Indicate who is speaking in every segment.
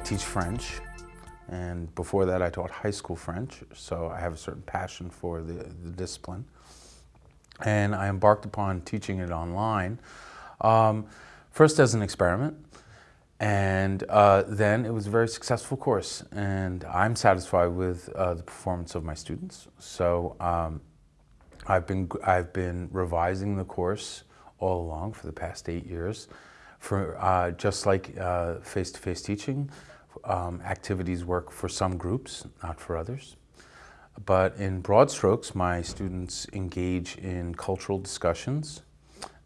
Speaker 1: I teach French, and before that I taught high school French, so I have a certain passion for the, the discipline. And I embarked upon teaching it online, um, first as an experiment, and uh, then it was a very successful course, and I'm satisfied with uh, the performance of my students. So um, I've been I've been revising the course all along for the past eight years. For uh, just like uh, face-to-face -face teaching, um, activities work for some groups, not for others. But in broad strokes, my students engage in cultural discussions.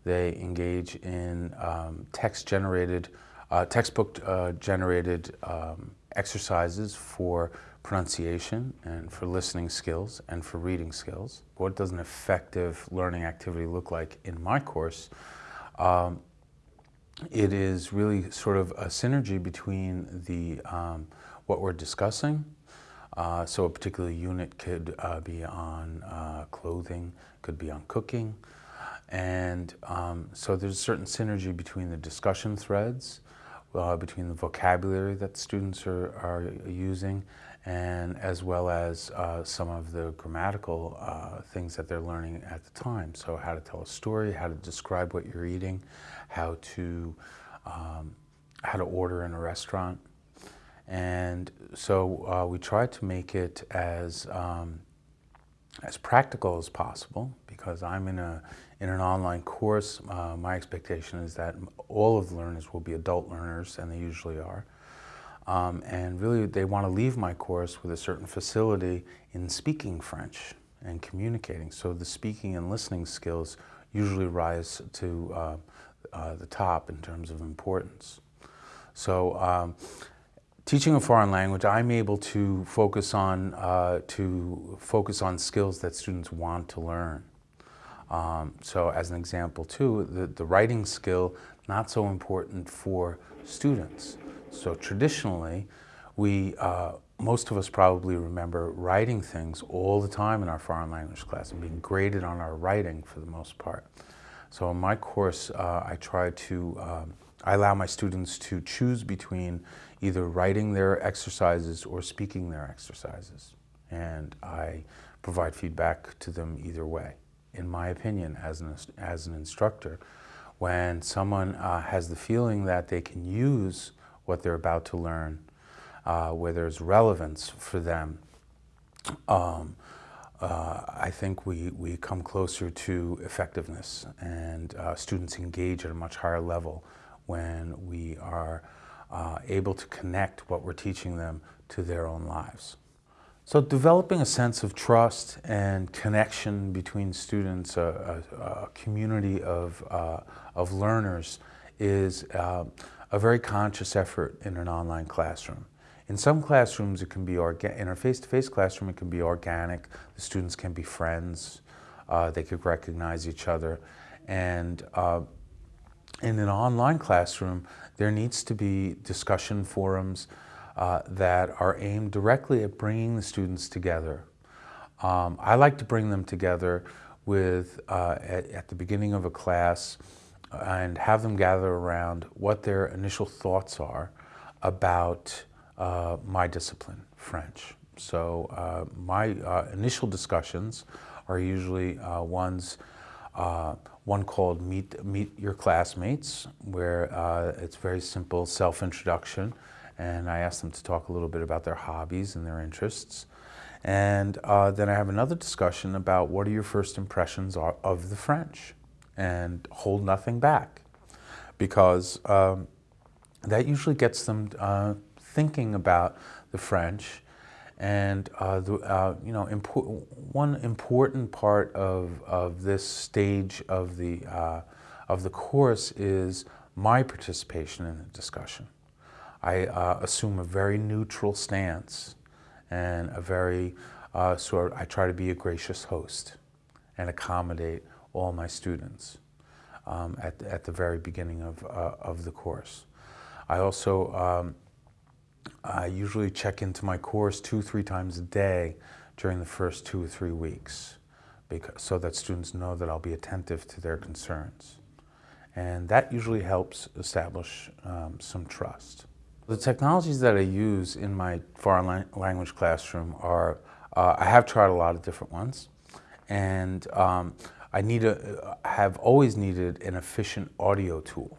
Speaker 1: They engage in um, text-generated, uh, textbook-generated uh, um, exercises for pronunciation and for listening skills and for reading skills. What does an effective learning activity look like in my course? Um, it is really sort of a synergy between the um, what we're discussing. Uh, so a particular unit could uh, be on uh, clothing, could be on cooking. And um, so there's a certain synergy between the discussion threads, uh, between the vocabulary that students are, are using, and as well as uh, some of the grammatical uh, things that they're learning at the time. So how to tell a story, how to describe what you're eating, how to, um, how to order in a restaurant. And so uh, we try to make it as, um, as practical as possible because I'm in, a, in an online course. Uh, my expectation is that all of the learners will be adult learners, and they usually are. Um, and really they want to leave my course with a certain facility in speaking French and communicating. So the speaking and listening skills usually rise to uh, uh, the top in terms of importance. So um, teaching a foreign language, I'm able to focus on uh, to focus on skills that students want to learn. Um, so as an example too, the, the writing skill, not so important for students. So traditionally, we, uh, most of us probably remember writing things all the time in our foreign language class and being graded on our writing for the most part. So in my course, uh, I try to, um, I allow my students to choose between either writing their exercises or speaking their exercises. And I provide feedback to them either way. In my opinion, as an, as an instructor, when someone uh, has the feeling that they can use what they're about to learn, uh, where there's relevance for them, um, uh, I think we, we come closer to effectiveness and uh, students engage at a much higher level when we are uh, able to connect what we're teaching them to their own lives. So developing a sense of trust and connection between students, a, a, a community of, uh, of learners is uh, a very conscious effort in an online classroom. In some classrooms, it can be in our face-to-face -face classroom, it can be organic. The students can be friends. Uh, they could recognize each other. And uh, in an online classroom, there needs to be discussion forums uh, that are aimed directly at bringing the students together. Um, I like to bring them together with, uh, at, at the beginning of a class, and have them gather around what their initial thoughts are about uh, my discipline, French. So uh, my uh, initial discussions are usually uh, ones, uh, one called Meet, Meet Your Classmates, where uh, it's very simple self-introduction, and I ask them to talk a little bit about their hobbies and their interests. And then I have another discussion about what are your first impressions of the French and hold nothing back because um, that usually gets them uh, thinking about the French and uh, the, uh, you know, one important part of, of this stage of the, uh, of the course is my participation in the discussion. I uh, assume a very neutral stance and a very uh, sort of, I try to be a gracious host and accommodate all my students um, at, at the very beginning of, uh, of the course. I also um, I usually check into my course two, three times a day during the first two or three weeks because, so that students know that I'll be attentive to their concerns. And that usually helps establish um, some trust. The technologies that I use in my foreign language classroom are, uh, I have tried a lot of different ones, and um, I need a, have always needed an efficient audio tool.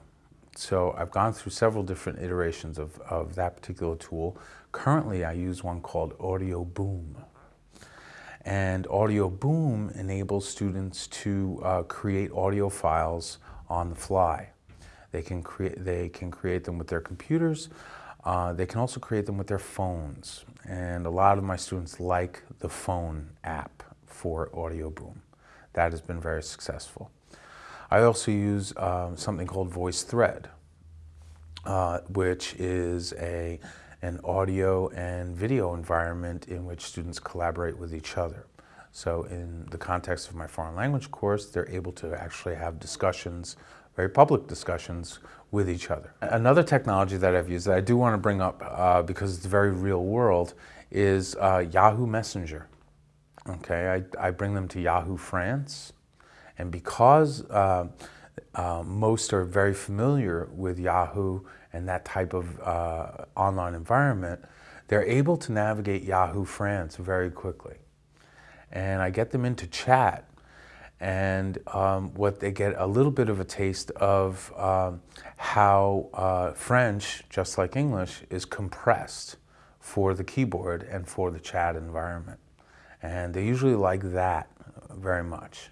Speaker 1: So I've gone through several different iterations of, of that particular tool. Currently, I use one called Audio Boom. And Audio Boom enables students to uh, create audio files on the fly. They can create, they can create them with their computers. Uh, they can also create them with their phones. And a lot of my students like the phone app for Audio Boom. That has been very successful. I also use um, something called VoiceThread, uh, which is a, an audio and video environment in which students collaborate with each other. So in the context of my foreign language course, they're able to actually have discussions very public discussions with each other. Another technology that I've used that I do want to bring up uh, because it's very real world is uh, Yahoo Messenger. Okay, I, I, bring them to Yahoo France and because uh, uh most are very familiar with Yahoo and that type of uh, online environment, they're able to navigate Yahoo France very quickly. And I get them into chat and um, what they get a little bit of a taste of um, how uh, French, just like English, is compressed for the keyboard and for the chat environment. And they usually like that very much.